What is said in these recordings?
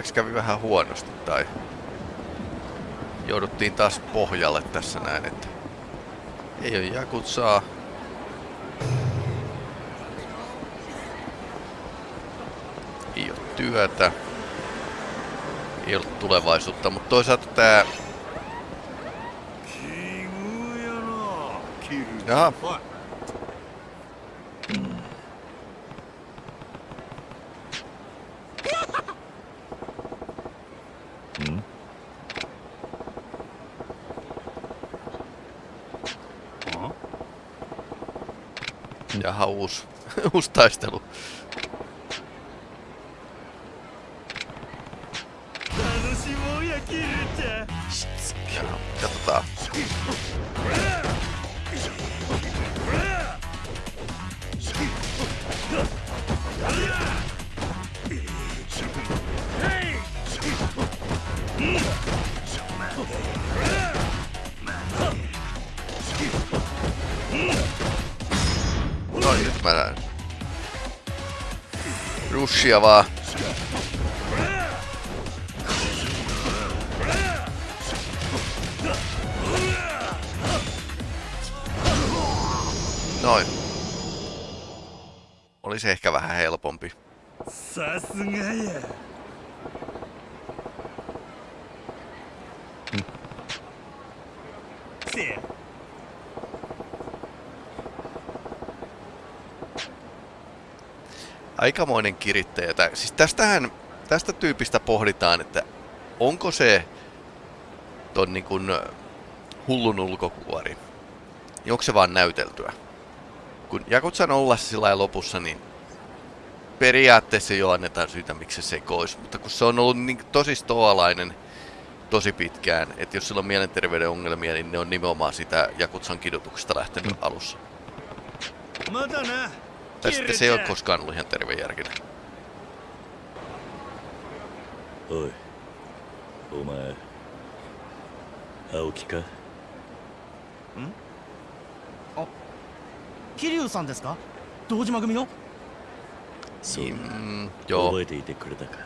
Onneksi kävi vähän huonosti tai jouduttiin taas pohjalle tässä näin, että ei ole Jakutsaa. Ei ole työtä. Ei ole tulevaisuutta, mutta toisaalta tää... Jaha. Jaha, uusi, uusi taistelu. Ja, katsotaan. Rushia vaan. Noin. Olisi ehkä vähän helpompi. さすがや aikamoinen kirittäjä. Siis tästähän, tästä tyypistä pohditaan, että onko se ton niin kuin hullun ulkokuori, niin onko se vaan näyteltyä? Kun Jakutsa nollassa sillä lopussa, niin periaatteessa jo annetaan syytä, miksi se sekoisi, mutta kun se on ollut niin tosi stoalainen tosi pitkään, että jos sillä on mielenterveyden ongelmia, niin ne on nimenomaan sitä Jakutsan kidutuksesta lähtenyt mm. alussa. Mä tänään. Tai sitten se ei ole koskaan ollut ihan tervejärkinen. おいお前青木か桐生さんですか堂島組のそう Mm, だ joo. 覚えていてくれたか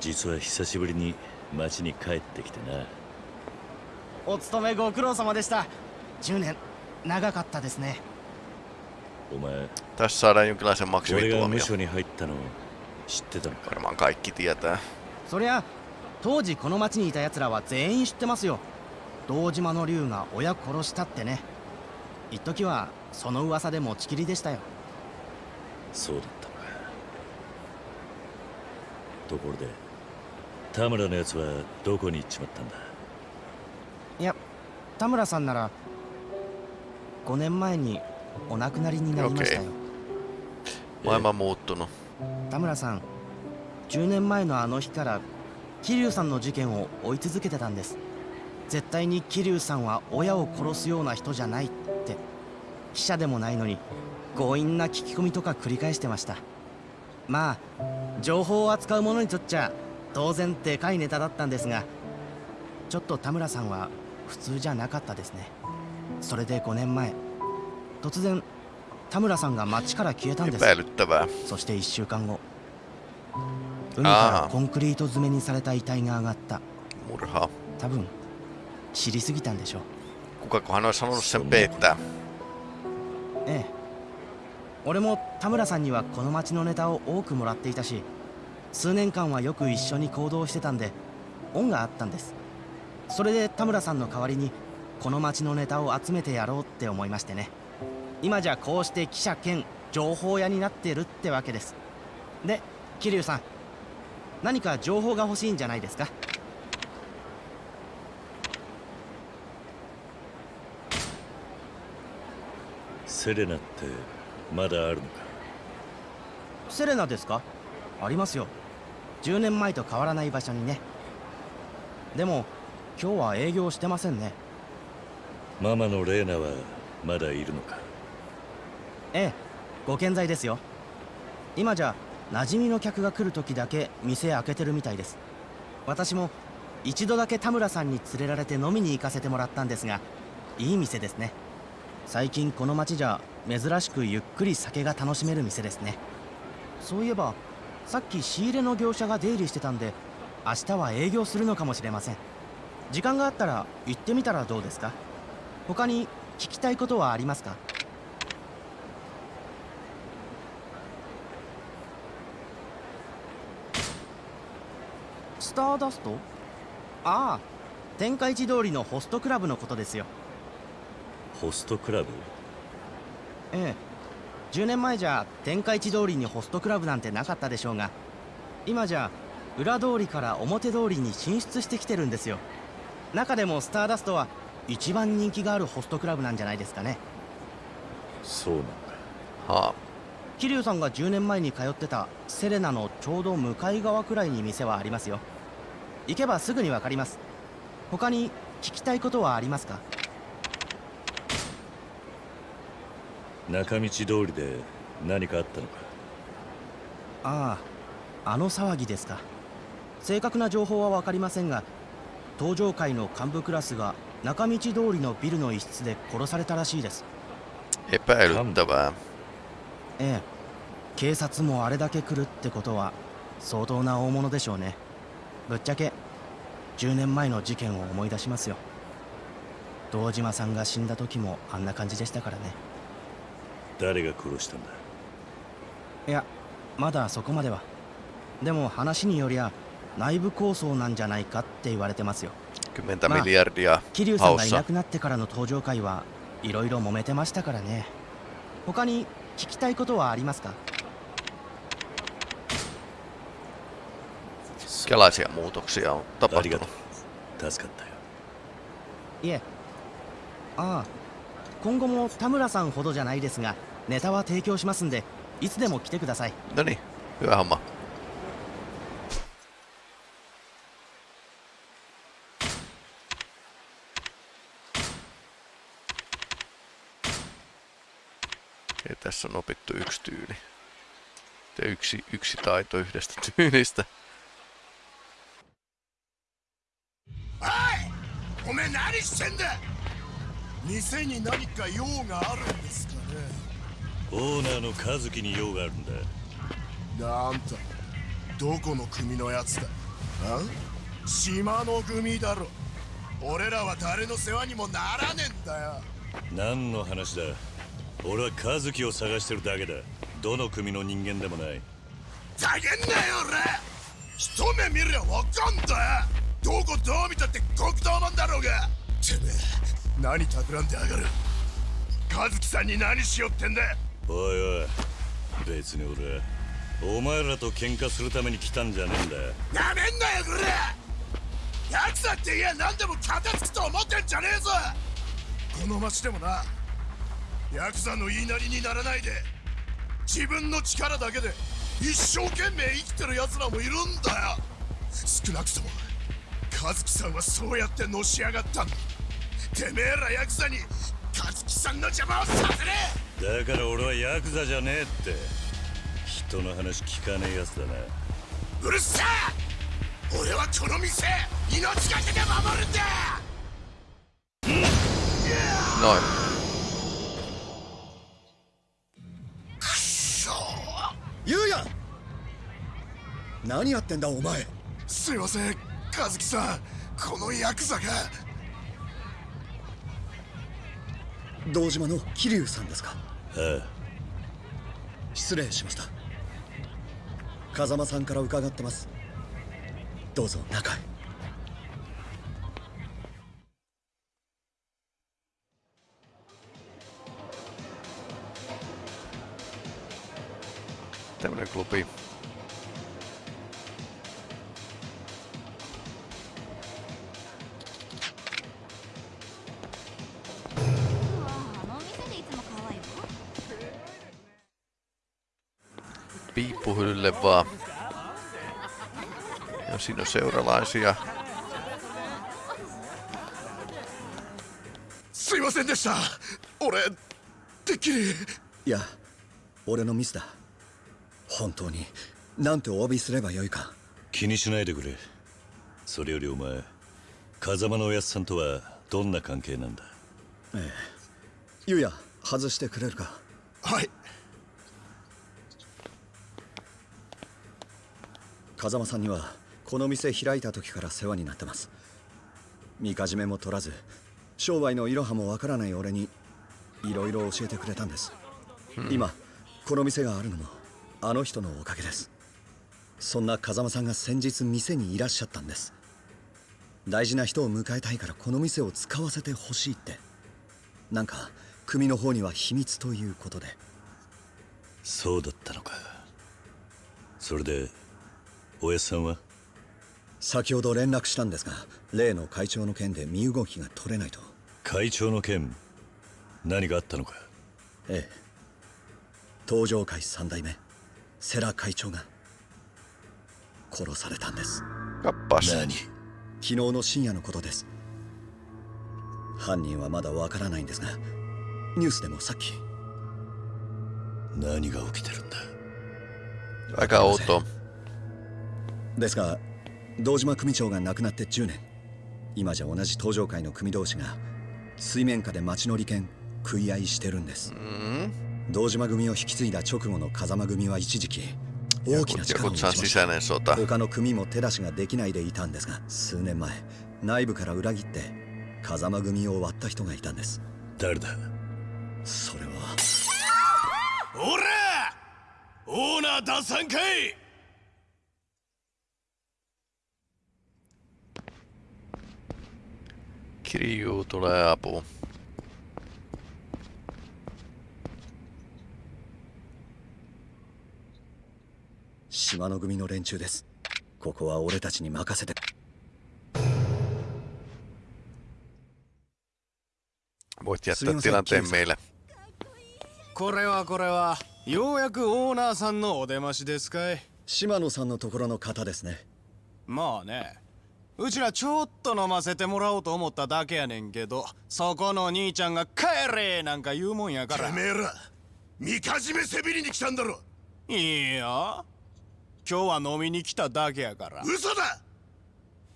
実は久しぶりに町に帰ってきてなお勤めご苦労様でした10年長かったですねお前。Tässä saadaan jonkinlaisen 俺が無 maksimituomio. 所に入ったの知ってたのか？Varmaan kaikki tietää. そりゃ当時この町にいた奴らは全員知ってますよ。堂島の竜が親殺したってね。一時はその噂で持ちきりでしたよ。そうだったのか。ところで田村のやつはどこに行っちまったんだ？いや田村さんなら5年前にお亡くなりになりましたよ。Maailma on muuttunut. 田村さん10年前のあの日から桐生さんの事件を追い続けてたんです。絶対に桐生さんは親を殺すような人じゃないって。記者でもないのに強引な聞き込みとか繰り返してました。まあ情報を扱う者にとっちゃ当然でかいネタだったんですがちょっと田村さんは普通じゃなかったですね。それで5年前突然田村さんが町から消えたんです.そして1週間後。海からコンクリート詰めにされた遺体が上がった.多分知りすぎたんでしょう。Kukakohan olisi halunnut sen peittää? ええ。俺も田村さんにはこの町のネタを多くもらっていたし数年間はよく一緒に行動してたんで恩があったんです。それで田村さんの代わりにこの町のネタを集めてやろうって思いましてね今じゃこうして記者兼情報屋になってるってわけです。で桐生さん何か情報が欲しいんじゃないですか？セレナってまだあるのか？セレナですか？ありますよ。10年前と変わらない場所にね。でも今日は営業してませんね。ママのレーナはまだいるのか？ええご健在ですよ。今じゃ馴染みの客が来る時だけ店開けてるみたいです。私も一度だけ田村さんに連れられて飲みに行かせてもらったんですがいい店ですね。最近この町じゃ珍しくゆっくり酒が楽しめる店ですね。そういえばさっき仕入れの業者が出入りしてたんで明日は営業するのかもしれません。時間があったら行ってみたらどうですか？他に聞きたいことはありますか？スターダスト？ああ天下一通りのホストクラブのことですよ。ホストクラブ？ええ。10年前じゃ天下一通りにホストクラブなんてなかったでしょうが今じゃ裏通りから表通りに進出してきてるんですよ。中でもスターダストは一番人気があるホストクラブなんじゃないですかね。そうなんだ。はあ。桐生さんが10年前に通ってたセレナのちょうど向かい側くらいに店はありますよ行けばすぐにわかります。他に聞きたいことはありますか？中道通りで何かあったのか？あああの騒ぎですか。正確な情報は分かりませんが登場会の幹部クラスが中道通りのビルの一室で殺されたらしいです。Epäilyttävää. ええ。警察もあれだけ来るってことは相当な大物でしょうねぶっちゃけ10年前の事件を思い出しますよ。堂島さんが死んだ時もあんな感じでしたからね。誰が殺したんだ？いやまだそこまでは。でも話によりゃ内部抗争なんじゃないかって言われてますよ。10 Ma- miljardia 桐生さんがい.なくなってからの登場会はいろいろ揉めてましたからね。他に聞きたいことはありますか？Minkälaisia muutoksia on ありがと tapahtunut? う助かったよいえああ今後も田村さんほどじゃないですがネタは提供しますんでいつでも来てください No niin, hyvä homma. Okei, tässä on opittu yksi tyyli. Ja yksi, yksi taito yhdestä tyylistä. おめえ何してんだ。店に何か用があるんですかね。オーナーの和樹に用があるんだ。なんとどこの組のやつだ。あ？島の組だろ。俺らは誰の世話にもならねえんだよ。何の話だ。俺は和樹を探してるだけだ。どの組の人間でもない。ざけんなよ俺。一目見りゃわかんだよどこどう見たって黒道マンだろうが。てめえ何企んでやがる。和樹さんに何しよってんだ。おいおい別に俺はお前らと喧嘩するために来たんじゃねえんだなめんなよこれヤクザって言え何でも片付くと思ってんじゃねえぞ。この町でもなヤクザの言いなりにならないで自分の力だけで一生懸命生きてる奴らもいるんだよ。少なくとも和樹さんはそうやってのし上がったんだ。てめえらヤクザに和樹さんの邪魔をさせねだから俺はヤクザじゃねえって。人の話聞かねえやつだな。えうるせえ。俺はこの店命がけで守るんだ。Noin. くそゆうや何やってんだお前。すいません和樹さんこのヤクザが。堂島の桐生さんですかああ失礼しました。風間さんから伺ってます。どうぞ中へ。Tämmönen klubi. あ Vaan. Ja siinä on seuralaisia. すいませんでした俺てっきりいや俺のミスだ本当になんてお詫びすればよいか気にしないでくれそれよりお前風間のおやつさんとはどんな関係なんだゆうや外してくれるかはい風間さんにはこの店開いた時から世話になってます。みかじめも取らず商売のいろはもわからない俺にいろいろ教えてくれたんです、今この店があるのもあの人のおかげです。そんな風間さんが先日店にいらっしゃったんです。大事な人を迎えたいからこの店を使わせてほしいって。なんか組の方には秘密ということで。そうだったのか。それでおやっさんは？先ほど連絡したんですが例の会長の件で身動きが取れないと。会長の件何があったのか？ええ。東上会三代目世良会長が殺されたんです.何？昨日の深夜のことです。犯人はまだわからないんですがニュースでもさっき。何が起きてるんだ？Aika outoa. ですが堂島組長が亡くなって10年。今じゃ同じ東上会の組同士が水面下で町の利権食い合いしてるんです、堂島組を引き継いだ直後の風間組は一時期大きな力を持ちました.他の組も手出しができないでいたんですが数年前内部から裏切って風間組を割った人がいたんです。誰だ？それは。おらオーナー脱散かい Kirju tulee apuun. 島の組の連中ですここは俺たちに任せて Voit jättää tilanteen meille. これはこれはようやくオーナーさんのお出ましですかい島野さんのところの方ですねまあねうちらちょっと飲ませてもらおうと思っただけやねんけどそこの兄ちゃんが「帰れ!」なんか言うもんやから。てめえらみかじめせびりに来たんだろ。いいや今日は飲みに来ただけやから。嘘だ。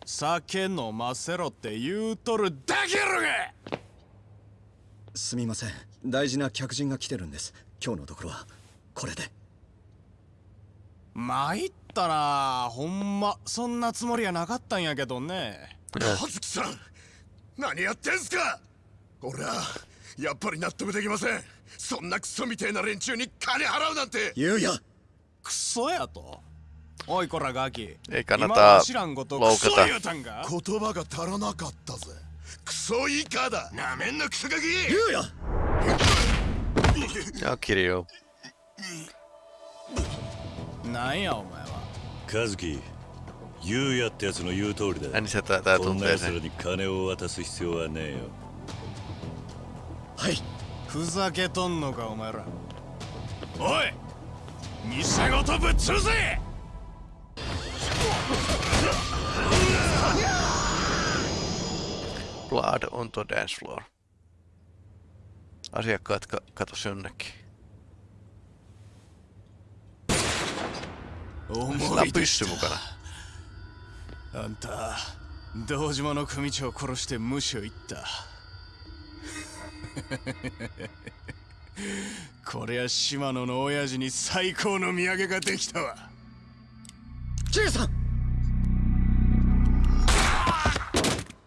酒飲ませろって言うとるだけやろが。すみません。大事な客人が来てるんです。今日のところはこれで参ったなほんまそんなつもりやなかったんやけどね。葉月さん何やってんすか？俺はやっぱり納得できません。そんなクソみてえな連中に金払うなんて。ゆうやクソやと？おいこらガキ。えいかなた。知らんことクソ言うたんか？言葉が足らなかったぜ。クソイカだ。なめんなクソガキ。ゆうや Joo, Kirju. 何やお前は。カズキ、ユウヤってやつの言う通りだ。何した、こんなやつらに金を渡す必要はねえよ。はい。ふざけとんのかお前ら。おい、偽ごとぶっ潰せ。Blood onto dance floor. きスナップしてもかなあんた道島の組長を殺して無視を言った。こりゃ島野の親父に最高の土産ができたわ。ジェイさん！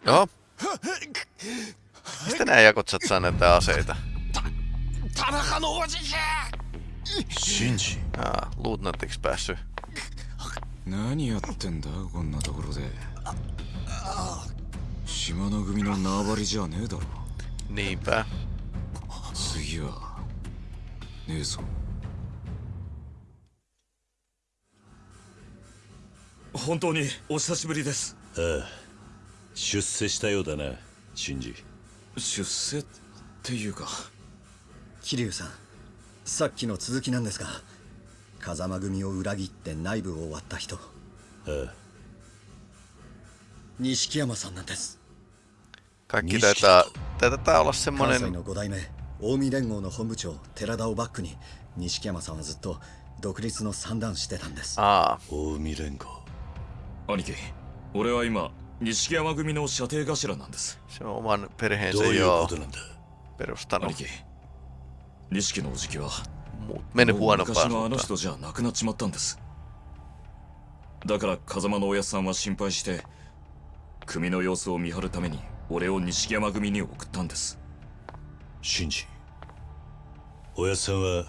あ？っ何やこっちゃったんだって忘れた。田中のおじいシンジ。ああ、ロードなってきてバス。ター何やってんだこんなところで。島の組の縄張りじゃねえだろ。Niinpä. 次はねえぞ本当にお久しぶりです。ああ。出世したようだなシンジ。出世っていうか。桐生さんさっきの続きなんですが風間組を裏切って内部を割った人。ああ錦山さんなんです。Kaikki taitaa, taitaa olla 関西 semmonen の5代目近江連合の本部長寺田をバックに錦山さんはずっと独立の算段してたんです。Aa, 近江連合。兄貴俺は今錦山組の射程頭なんです。se on oman どう perheensä いう jo ことなんだ？perustanut. 兄貴錦のおじきは Mut mennyt もう昔 huonompaan のあの.人じゃなくなっちまったんです。だから風間のおやっさんは心配して組の様子を見張るために俺を錦山組に送ったんです。シンジおやっさんは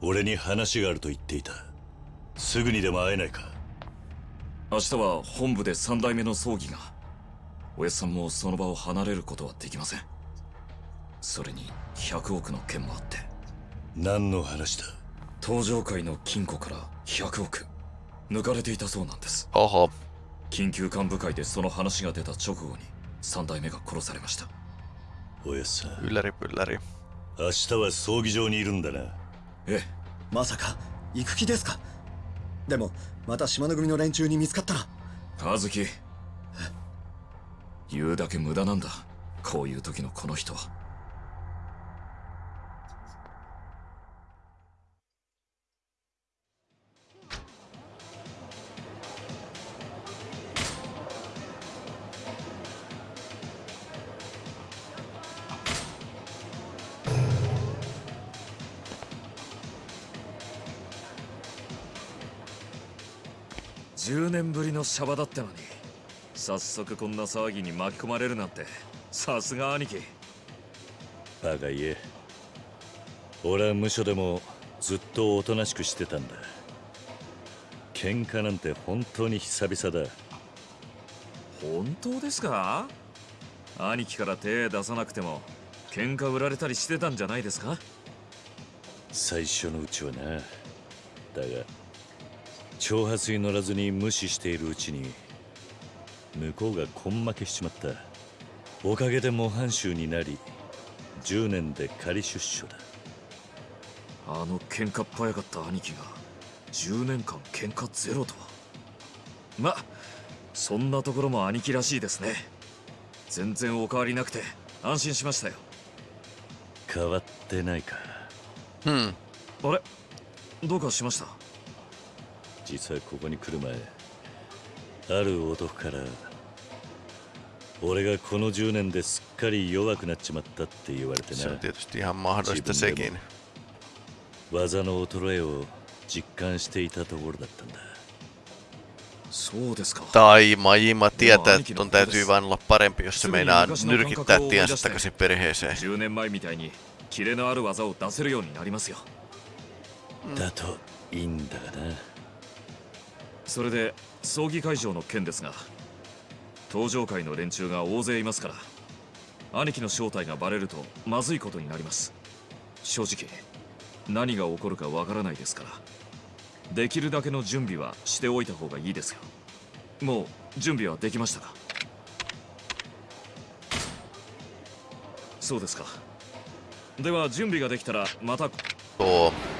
俺に話があると言っていた。すぐにでも会えないか。明日は本部で三代目の葬儀がおやっさんもその場を離れることはできません。それに100億の件もあって何の話だ？登場界の金庫から100億。抜かれていたそうなんです。ほほ。緊急幹部会でその話が出た直後に三代目が殺されました。おやっさん。Ylläri pylläri. 明日は葬儀場にいるんだな。ええまさか。行く気ですか？でもまた島の組の連中に見つかったら。和樹言うだけ無駄なんだ。こういう時のこの人は10年ぶりのシャバだったのに。早速こんな騒ぎに巻き込まれるなんて。さすが兄貴。バカ言え。俺は無所でもずっとおとなしくしてたんだ。喧嘩なんて本当に久々だ。本当ですか？兄貴から手出さなくても喧嘩売られたりしてたんじゃないですか？最初のうちはな。だが挑発に乗らずに無視しているうちに向こうが根負けしちまった。おかげで模範囚になり10年で仮出所だ。あの喧嘩っ早かった兄貴が10年間喧嘩ゼロとは。まそんなところも兄貴らしいですね。全然お変わりなくて安心しましたよ。変わってないか。Hmm. あれ？どうかしました？実はここに来る前ある男から俺がこの10年ですっかり弱くなっちまったって言われてな自分でも技の衰えを実感していたところだったんだそうですか。たい、まいまてやた、とんたいじゅうばんらぱれんぴょすめな、ぬるきたってやんしたかせっぺれへせ。10年前、キレのある技を出せるようになりますよ。だといいんだがな。それで葬儀会場の件ですが登場会の連中が大勢いますから兄貴の正体がバレるとまずいことになります。正直何が起こるかわからないですからできるだけの準備はしておいた方がいいですよ。もう準備はできましたか？そうですか。では準備ができたらまた。Tuo. お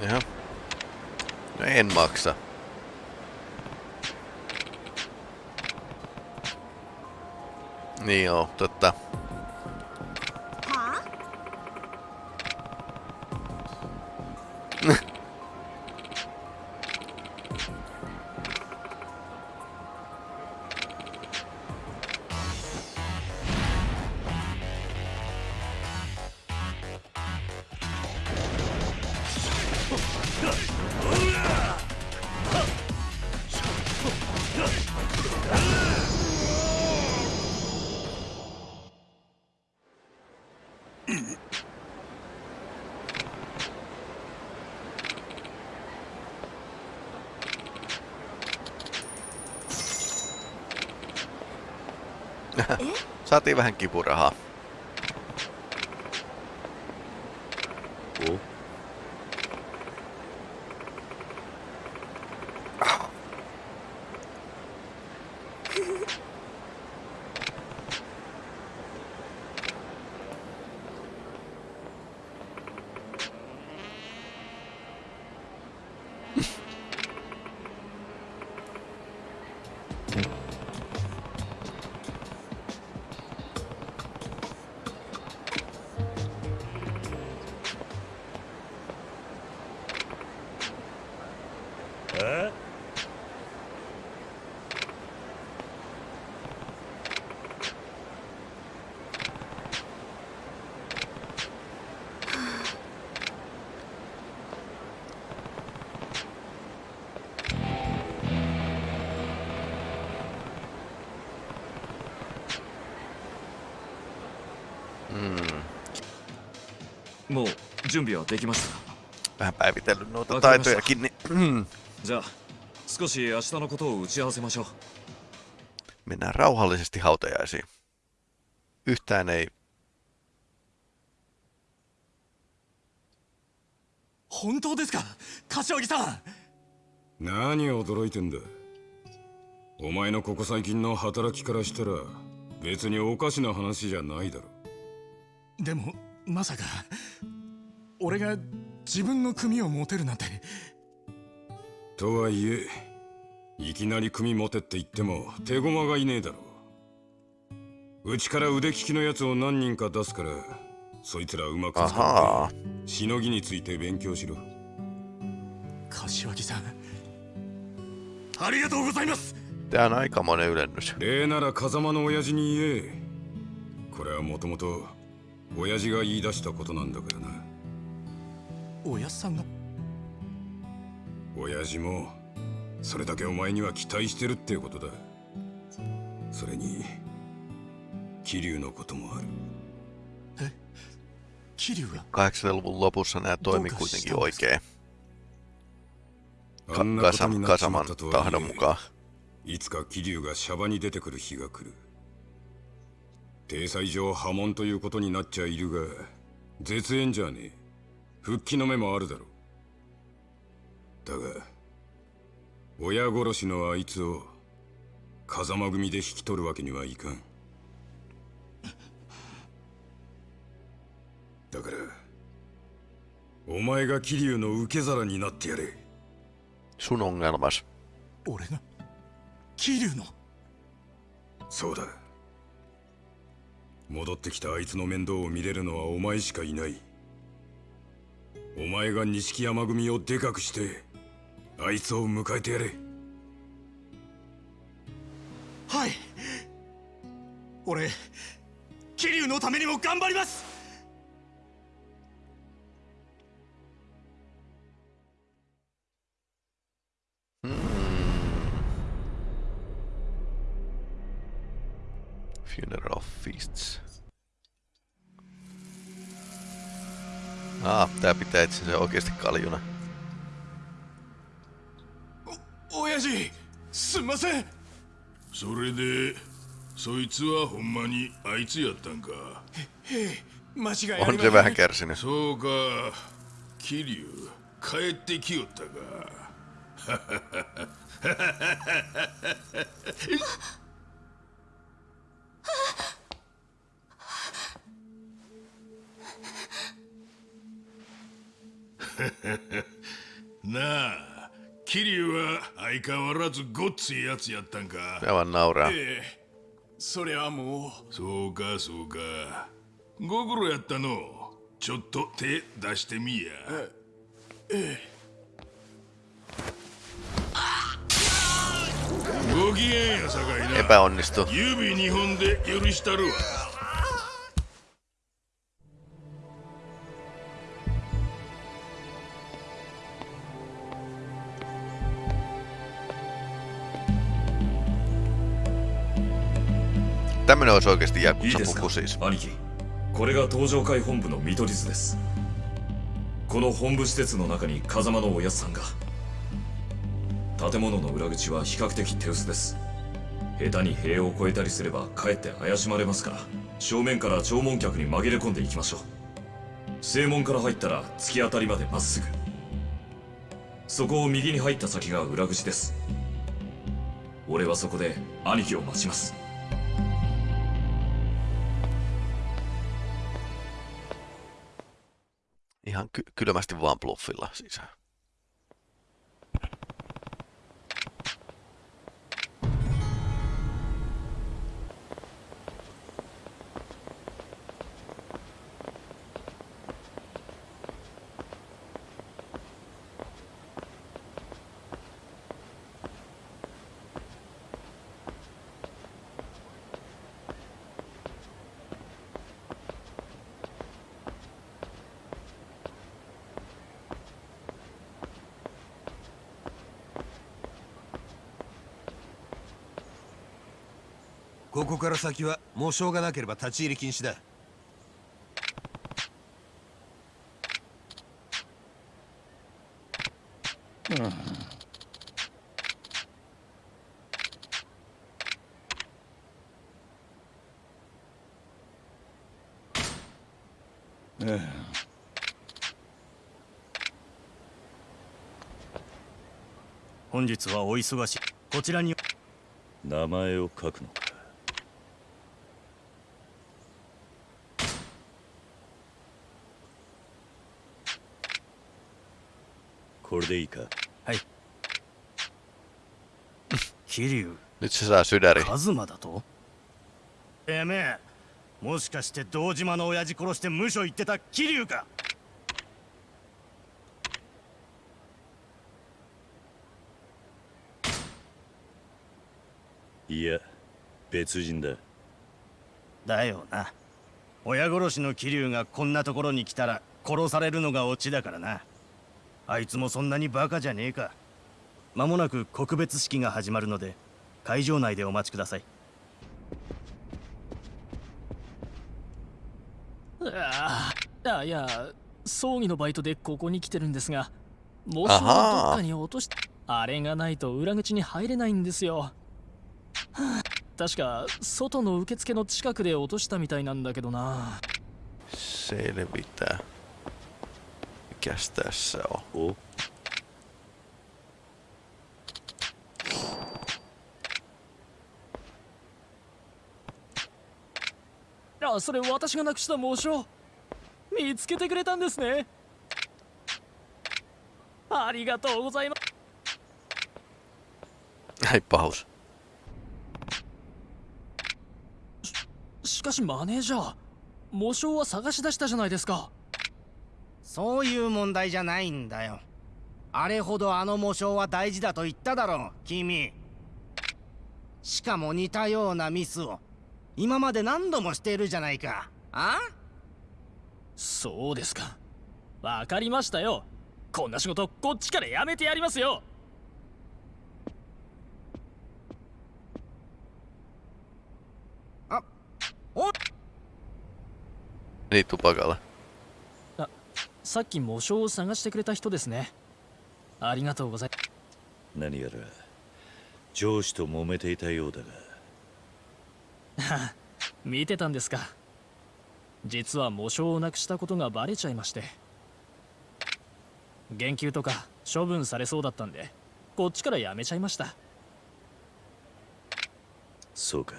Jaha. No en maksa. Niin joo, totta. Saatiin vähän kipurahaa. もう準備はできましたか Vähän päivitellyt noita taitojakin, niin じゃあ少し明日のことを打ち合わせましょう mennään rauhallisesti hautajaisiin. Yhtään ei 本当ですか柏木さん何驚いてんだお前のここ最近の働きからしたら別におかしな話じゃないだろでもまさか俺が自分の組を持てるなんて。とはいえいきなり組持てって言っても手駒がいねえだろう。ちから腕利きのやつを何人か出すからそいつらうまく使.ってしのぎについて勉強しろ。柏木さんありがとうございます。Tää on aikamoinen ylennys. 礼なら風間の親父に言え。これはもともと親父が言い出したことなんだからな。おやっさんが？親父もそれだけお前には期待してるってことだ。それに桐生のこともある。桐生が？80-luvun lopussa nämä toimi kuitenkin oikein. いつか桐生がシャバに出てくる日が来る体裁上破門ということになっちゃいるが絶縁じゃねえ。復帰の目もあるだろう。だが親殺しのあいつを風間組で引き取るわけにはいかん。だからお前が桐生の受け皿になってやれ。ongelmas. 俺が桐生の？そうだ戻ってきたあいつの面倒を見れるのはお前しかいない。お前が錦山組をでかくしてあいつを迎えてやれ。はい。俺桐生のためにも頑張ります。Funeral Feasts. Ah, tää pitää itsensä oikeasti kaljuna. 親父すんませんそれでそいつはほんまにあいつやったんか間違いあり On ま se せん vähän kärsinyt. そうか桐生帰ってきよったか なあ桐生は相変わらずごっついやつやったんか。Se vaan nauraa. ええそれはもう。そうかそうか。ご苦労やったの。ちょっと手出してみや。ご機嫌やさかいな。Epäonnistu. 指二本で許したるわ Tämmönen olisi oikeasti いい Jakusa ですか？puku siis. 兄貴これが東上会本部の見取り図です。この本部施設の中に風間のおやつさんが。建物の裏口は比較的手薄です。下手に塀を越えたりすればかえって怪しまれますから。正面から弔問客に紛れ込んでいきましょう。正門から入ったら突き当たりまでまっすぐ。そこを右に入った先が裏口です。俺はそこで兄貴を待ちます Ihan ky- kylmästi vaan bluffilla sisään. から先は模証がなければ立ち入り禁止だ。本日はお忙しい。こちらに。名前を書くのかこれでいいか？はい。桐生。Nyt se saa sydäri. カズマだと？てめえもしかして堂島の親父殺して無所行ってた桐生か？いや別人だ。だよな。親殺しの桐生がこんなところに来たら殺されるのがオチだからなあいつもそんなにバカじゃねえか。間もなく告別式が始まるので会場内でお待ちください。ああいや葬儀のバイトでここに来てるんですが模あ試をはどっかに落としあれがないと裏口に入れないんですよ。はあ確か外の受付の近くで落としたみたいなんだけどな。Selvitä. Mikäs tässä on? おあそれ私がなくした紋章見つけてくれたんですねありがとうございます Ai pahus. しかしマネージャー模章は探し出したじゃないですかそういう問題じゃないんだよ。あれほどあの模章は大事だと言っただろう君。しかも似たようなミスを。今まで何度もしているじゃないか。あ？そうですか。わかりましたよ。こんな仕事こっちからやめてやりますよ。Niin tupakalla. さっき模章を探してくれた人ですね。ありがとうござい何やら上司と揉めていたようだが。見てたんですか。実は模章をなくしたことがバレちゃいまして。言及とか処分されそうだったんでこっちからやめちゃいました。そうか。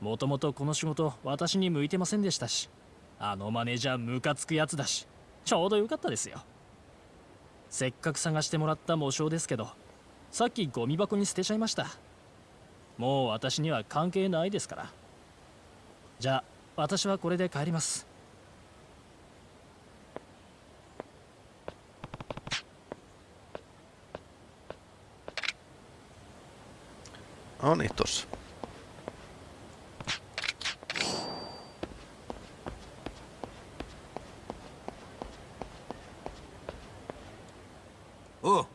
もともとこの仕事私に向いてませんでしたしあのマネージャームカつくやつだしちょうどよかったですよ。せっかく探してもらった模章ですけどさっきゴミ箱に捨てちゃいました。もう私には関係ないですから。じゃあ私はこれで帰ります。No niin, tossa. おう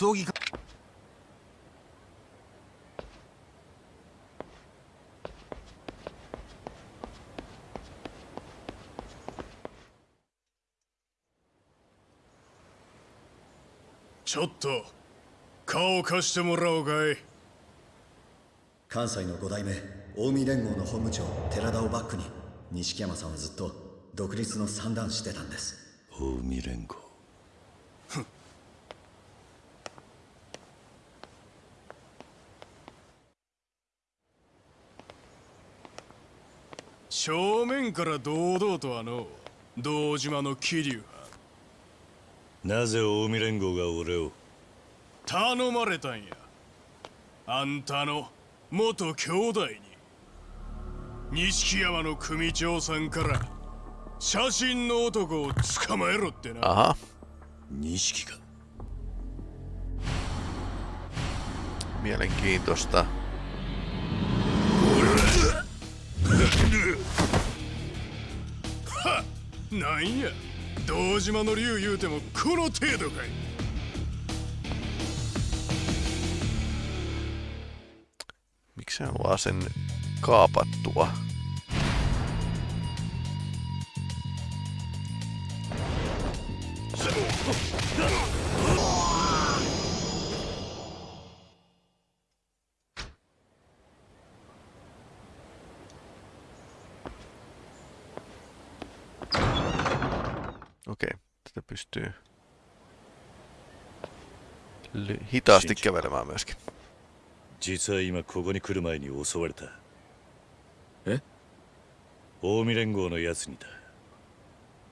葬儀か。ちょっと顔貸してもらおうかい。関西の五代目近江連合の本部長寺田をバックに錦山さんはずっと独立の算段してたんです。近江連合から堂々とあの堂島の桐生なぜ近江連合が俺を？頼まれたんや。あんたの元兄弟に。錦山の組長さんから写真の男を捕まえろってな。Aha. 錦か。Mielenkiintoista. なんや堂島の竜言うてもこの程度かい Miksi hän on vaan sen kaapattua? Pystyy ly- hitaasti kävelemään myöskin. 実は今ここに来る前に襲われたえ近江連合のやつにだ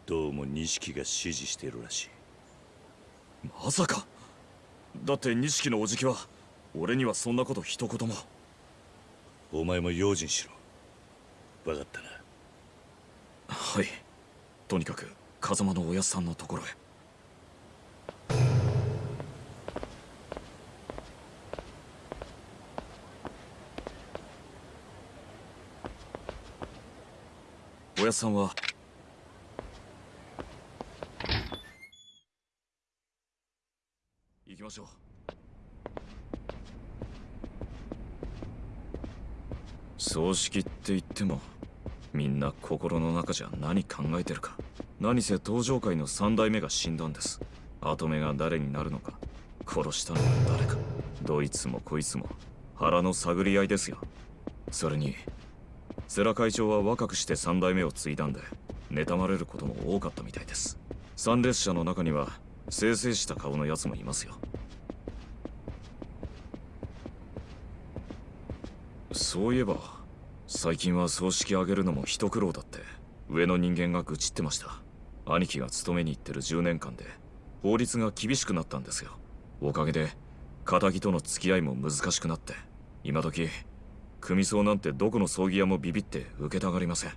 どうも錦が指示しているらしいまさかだって錦のおじきは俺にはそんなこと一言もお前も用心しろ分かったなはいとにかく風間のおやっさんのところへおやっさんは。行きましょう。葬式って言ってもみんな心の中じゃ何考えてるか。何せ登場界の三代目が死んだんです。跡目が誰になるのか。殺したのは誰か。どいつもこいつも腹の探り合いですよ。それに世良会長は若くして三代目を継いだんで妬まれることも多かったみたいです。参列者の中には清々した顔のやつもいますよ。そういえば最近は葬式あげるのも一苦労だって上の人間が愚痴ってました。兄貴が勤めに行ってる10年間で法律が厳しくなったんですよ。おかげで仇との付き合いも難しくなって今時組葬なんてどこの葬儀屋もビビって受けたがりません。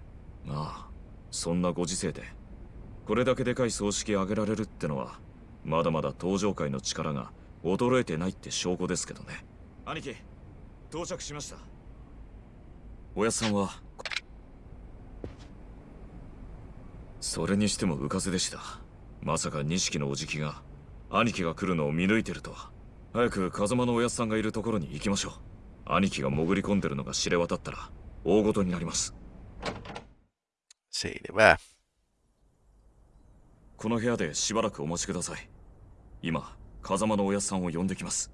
まあそんなご時世でこれだけでかい葬式あげられるってのはまだまだ登場界の力が衰えてないって証拠ですけどね。兄貴到着しました。おやっさんはそれにしても浮かせでした。まさか錦のおじきが兄貴が来るのを見抜いてるとは。早く風間のおやっさんがいるところに行きましょう兄貴が潜り込んでるのが知れ渡ったら大事になります Selvä. この部屋でしばらくお待ちください今風間のおやっさんを呼んできます.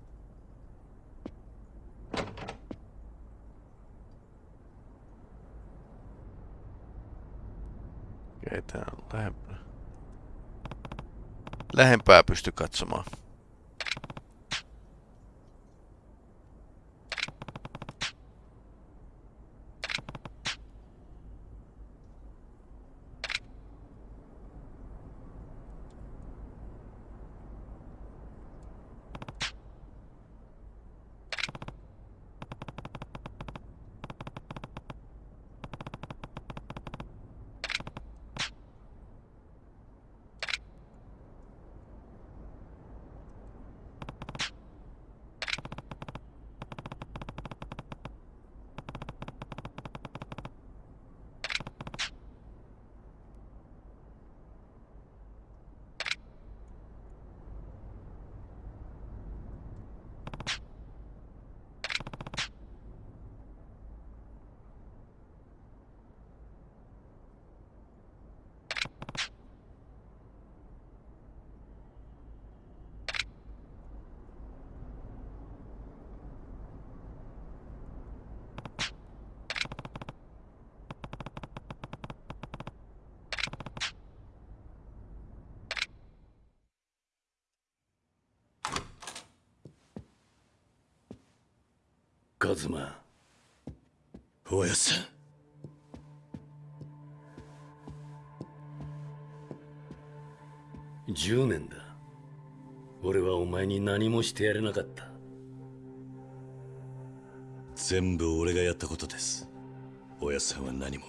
Lähempää pysty katsomaan. —カズマ。おやっさん。10年だ。俺はお前に何もしてやれなかった。全部俺がやったことです。おやっさんは何も。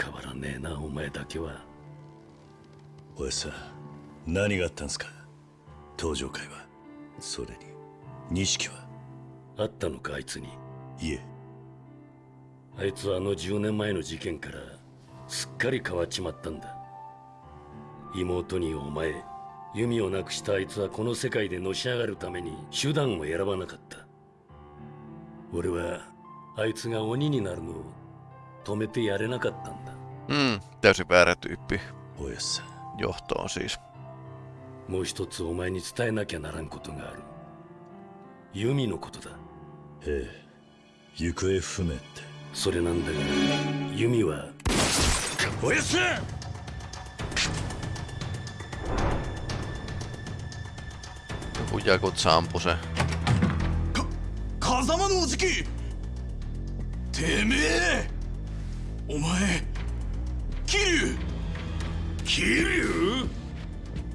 変わらねえなお前だけは。おやっさん何があったんすか？登場会は。それに錦は？あったのかあいつに。いえ。あいつはあの10年前の事件からすっかり変わっちまったんだ。妹にお前弓をなくしたあいつはこの世界でのし上がるために手段を選ばなかった。俺はあいつが鬼になるのを止めてやれなかったんだ。Mm, täysin väärä tyyppi. おやさ Johtoon siis. もう一つお前に伝えなきゃならんことがある。ユミのことだええ。行方不明って。それなんだがユミは？おやす Joku Jakutsa ampui se. 風間のおじき！てめえ！お前桐生！桐生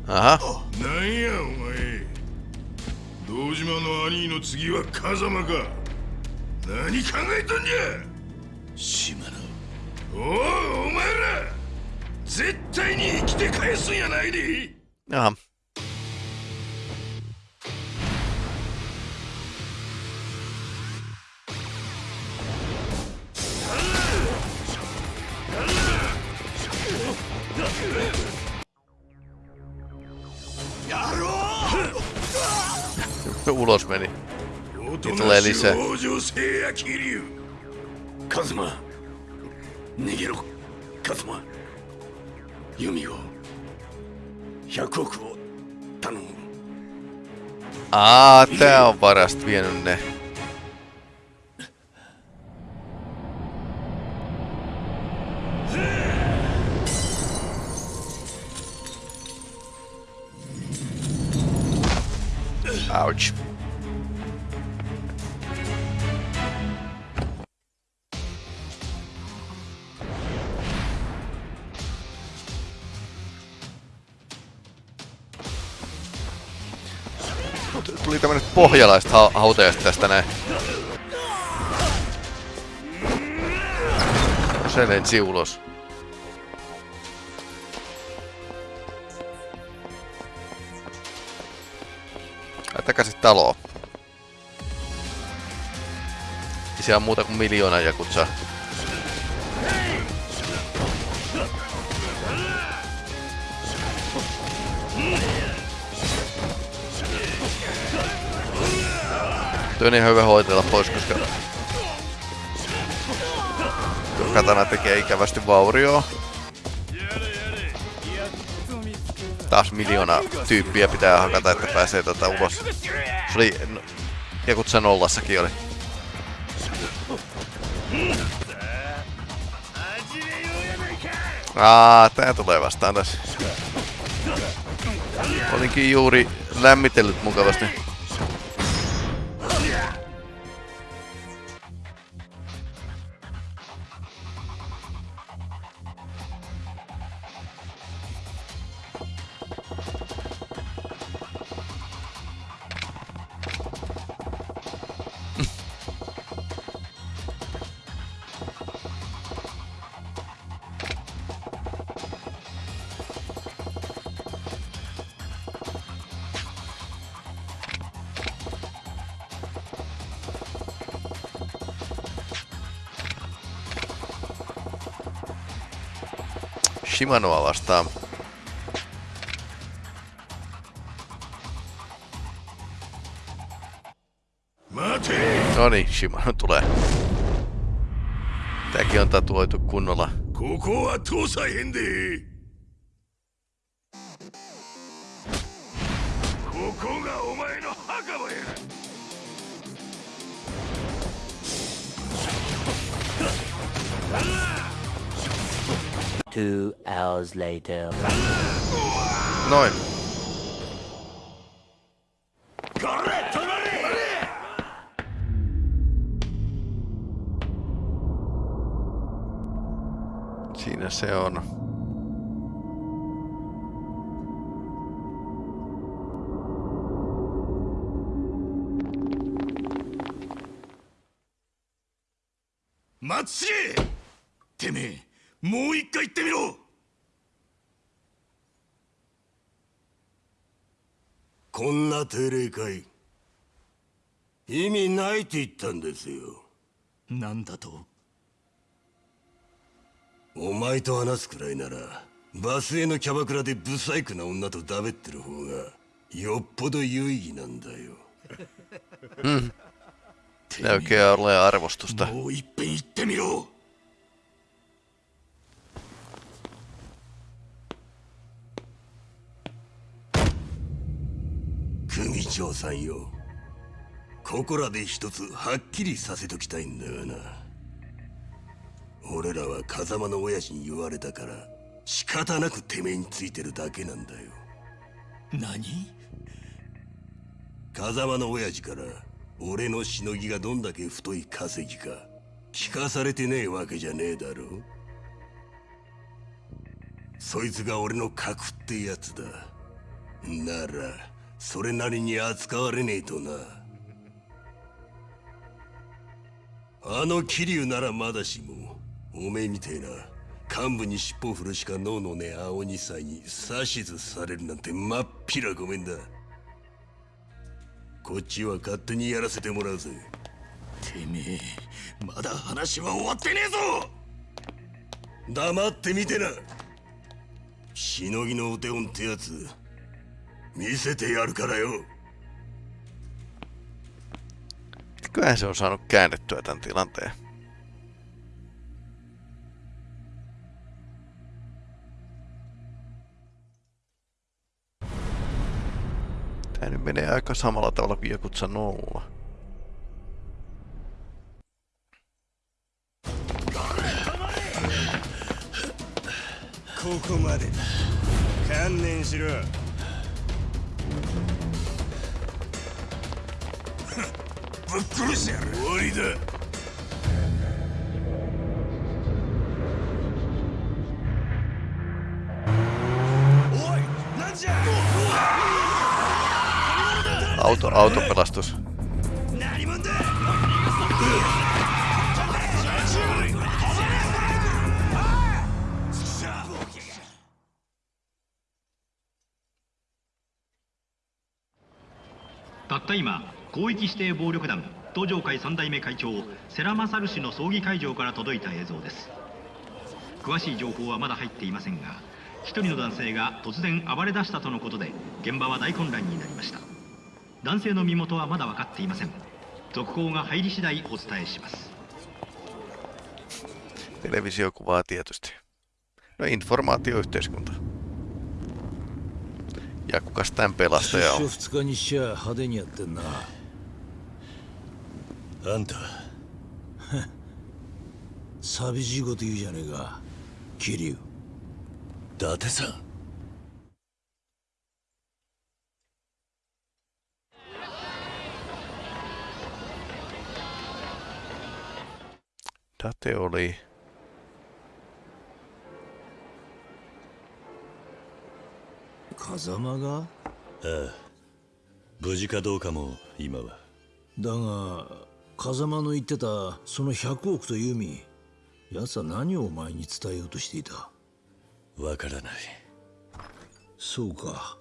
？Aha. なんやお前。堂島の兄の次は風間か何考えとんじゃ！島野。おおお前ら！絶対に生きて返すんやないで. Ulos おと Niin な tulee しい lisää. 往生せや桐生カズマ逃げろカズマユミを100億を頼む Aa, tää on varasti vienyt ne. Pohjalaista ha- hautajasta tästä näin. Se lensi ulos. Ai takaisin taloon. Ei siellä on muuta kuin miljoona jakutsaa. Tuo on ihan hyvä hoitella pois, koska tuo katana tekee ikävästi vaurioa. Taas miljoona tyyppiä pitää hakata, että pääsee tota ulos. Se oli... Jakutsa nollassakin oli. Aa, tää tulee vastaan tässä. Olinkin juuri lämmitellyt mukavasti. Shimanoa vastaan. No niin, Shimano tulee. Tääkin on tatuoitu kunnolla. Kuku on tuossa hindi! Hours later. 味ないって言ったんですよ。なんだと？お前と話すくらいならバスへのキャバクラでブサイクな女とダベってる方がよっぽど有意義なんだよ。うん。Näykeä ole arvostusta. もういっぺん言ってみろ。組長さんよここらで一つはっきりさせときたいんだがな。俺らは風間の親父に言われたから仕方なくてめえについてるだけなんだよ。何？風間の親父から俺のしのぎがどんだけ太い稼ぎか聞かされてねえわけじゃねえだろ。そいつが俺の核ってやつだ。ならそれなりに扱われねえとなあの桐生ならまだしもおめえみてえな幹部に尻尾振るしか脳のね青二歳に指図されるなんてまっぴらごめんだ。こっちは勝手にやらせてもらうぜ。てめえまだ話は終わってねえぞ。黙ってみてな。しのぎのお手本ってやつ見せてやるからよ。Kyllähän se on saanut käännettyä tämän tilanteen. Tämä nyt menee aika samalla tavalla viekutsa nolla. Kokomade. Kannen shiro. ぶっ殺してやる。終わりだ。おいなんじゃ。Auto, autopelastus. 何広域指定暴力団東上会三代目会長世良勝氏の葬儀会場から届いた映像です詳しい情報はまだ入っていませんが一人の男性が突然暴れ出したとのことで現場は大混乱になりました男性の身元はまだ分かっていません続報が入り次第お伝えします Televisiokuvaa tietysti. No informaatioyhteiskunta. Ja kukas tämän pelastaja 出 on? 所2日にしちゃ派手にやってんなあんた 寂しいこと言うじゃねえか。桐生。伊達さん。伊達 oli... 風間が？ああ。無事かどうかも今は。だが風間の言ってたその100億という意味奴は何をお前に伝えようとしていた？わからない。そうか。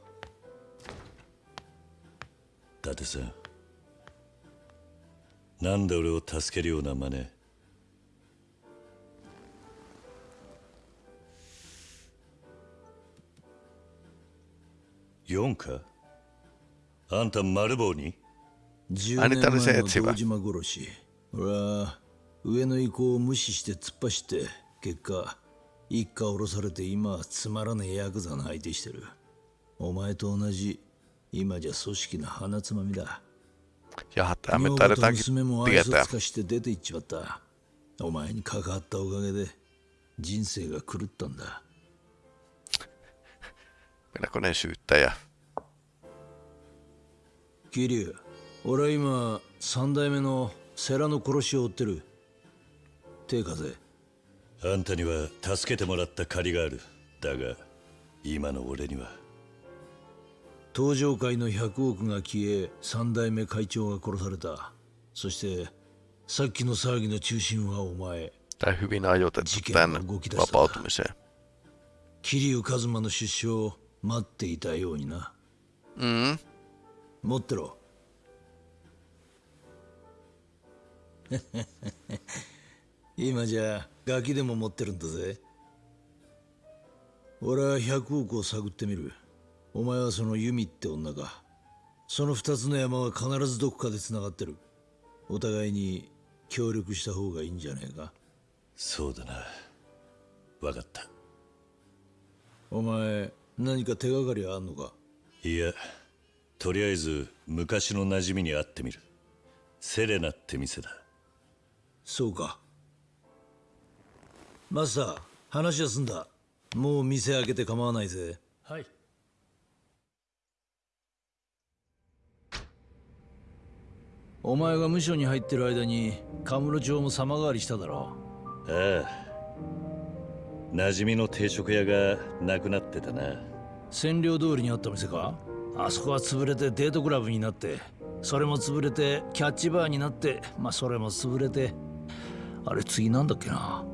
伊達さんなんで俺を助けるような真似？4か？あんた丸棒に？10年前の堂島殺し。俺は上の意向を無視して突っ走って結果一家降ろされて今はつまらねえヤクザの相手してる。お前と同じ今じゃ組織の鼻つまみだ。Jaha, tää me 女房と taidetaankin 娘も愛想.尽かして出て行っちまった。お前に関わったおかげで人生が狂ったんだ。Melkoinen syyttäjä. 桐生俺は今三代目の世良の殺しを追ってる。手風。あんたには助けてもらった借りがある。だが今の俺には。東上会の100億が消え三代目会長が殺された。そしてさっきの騒ぎの中心はお前。Tai hyvin ajoitettu tämän vapautumiseen. 桐生一馬の出所を待っていたようにな。Mm. 持ってろ 今じゃガキでも持ってるんだぜ。俺は100億を探ってみる。お前はそのユミって女か。その二つの山は必ずどこかで繋がってる。お互いに協力した方がいいんじゃねえか。そうだな。分かった。お前何か手がかりあんのか？いやとりあえず昔の馴染みに会ってみる。セレナって店だそうか。マスター話は済んだ。もう店開けて構わないぜ。はい。お前が無所に入ってる間にカムロ町も様変わりしただろ。ああ。馴染みの定食屋がなくなってたな。占領通りにあった店か？あそこは潰れてデートクラブになってそれも潰れてキャッチバーになってまあそれも潰れてあれ次なんだっけな